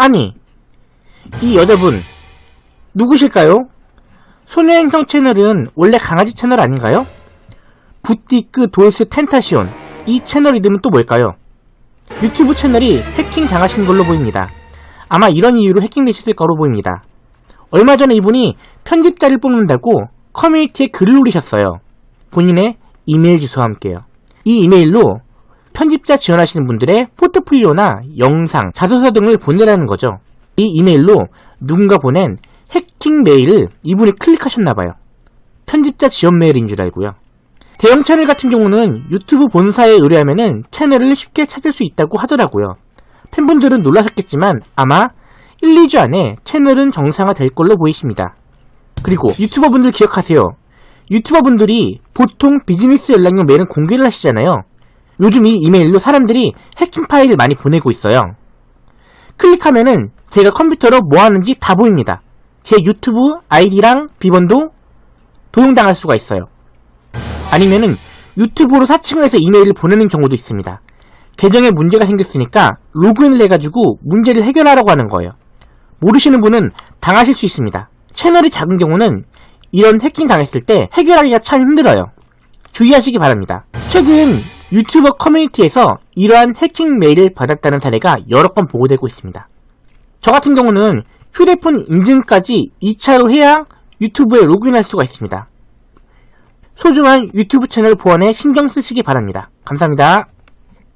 아니, 이 여자분, 누구실까요? 소녀행성 채널은 원래 강아지 채널 아닌가요? 부티크 돌스 텐타시온. 이 채널 이름은 또 뭘까요? 유튜브 채널이 해킹 당하신 걸로 보입니다. 아마 이런 이유로 해킹되셨을 거로 보입니다. 얼마 전에 이분이 편집자를 뽑는다고 커뮤니티에 글을 올리셨어요. 본인의 이메일 주소와 함께요. 이 이메일로 편집자 지원하시는 분들의 포트폴리오나 영상, 자소서 등을 보내라는 거죠. 이 이메일로 누군가 보낸 해킹 메일을 이분이 클릭하셨나봐요. 편집자 지원 메일인 줄 알고요. 대형 채널 같은 경우는 유튜브 본사에 의뢰하면 채널을 쉽게 찾을 수 있다고 하더라고요. 팬분들은 놀라셨겠지만 아마 1, 2주 안에 채널은 정상화 될 걸로 보이십니다. 그리고 유튜버 분들 기억하세요. 유튜버 분들이 보통 비즈니스 연락용 메일은 공개를 하시잖아요. 요즘 이 이메일로 사람들이 해킹 파일을 많이 보내고 있어요. 클릭하면은 제가 컴퓨터로 뭐 하는지 다 보입니다. 제 유튜브 아이디랑 비번도 도용당할 수가 있어요. 아니면은 유튜브로 사칭을 해서 이메일을 보내는 경우도 있습니다. 계정에 문제가 생겼으니까 로그인을 해가지고 문제를 해결하라고 하는 거예요. 모르시는 분은 당하실 수 있습니다. 채널이 작은 경우는 이런 해킹 당했을 때 해결하기가 참 힘들어요. 주의하시기 바랍니다. 최근 유튜버 커뮤니티에서 이러한 해킹 메일을 받았다는 사례가 여러 건 보고되고 있습니다. 저 같은 경우는 휴대폰 인증까지 2차로 해야 유튜브에 로그인할 수가 있습니다. 소중한 유튜브 채널 보안에 신경 쓰시기 바랍니다. 감사합니다.